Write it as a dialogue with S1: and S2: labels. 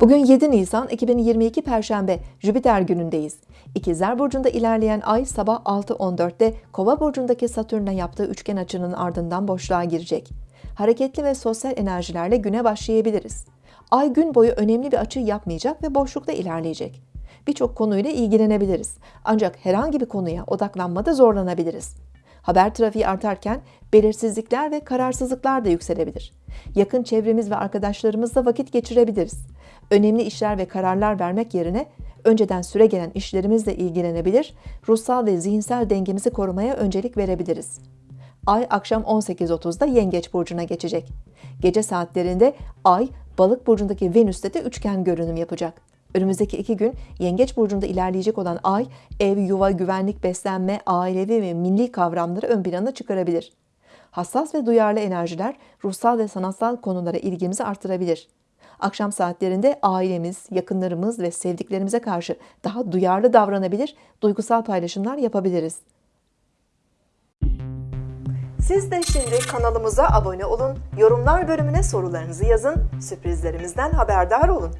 S1: Bugün 7 Nisan 2022 Perşembe Jüpiter günündeyiz. İkizler Burcu'nda ilerleyen ay sabah 6.14'te Kova Burcu'ndaki Satürn'e yaptığı üçgen açının ardından boşluğa girecek. Hareketli ve sosyal enerjilerle güne başlayabiliriz. Ay gün boyu önemli bir açı yapmayacak ve boşlukta ilerleyecek. Birçok konuyla ilgilenebiliriz. Ancak herhangi bir konuya odaklanmada zorlanabiliriz. Haber trafiği artarken belirsizlikler ve kararsızlıklar da yükselebilir. Yakın çevremiz ve arkadaşlarımızla vakit geçirebiliriz. Önemli işler ve kararlar vermek yerine önceden süre gelen işlerimizle ilgilenebilir, ruhsal ve zihinsel dengemizi korumaya öncelik verebiliriz. Ay akşam 18.30'da Yengeç burcuna geçecek. Gece saatlerinde Ay Balık burcundaki Venüs'te de üçgen görünüm yapacak. Önümüzdeki iki gün Yengeç burcunda ilerleyecek olan Ay, ev, yuva, güvenlik, beslenme, ailevi ve milli kavramları ön plana çıkarabilir. Hassas ve duyarlı enerjiler ruhsal ve sanatsal konulara ilgimizi artırabilir. Akşam saatlerinde ailemiz, yakınlarımız ve sevdiklerimize karşı daha duyarlı davranabilir, duygusal paylaşımlar yapabiliriz. Siz de şimdi kanalımıza abone olun, yorumlar bölümüne sorularınızı yazın, sürprizlerimizden haberdar olun.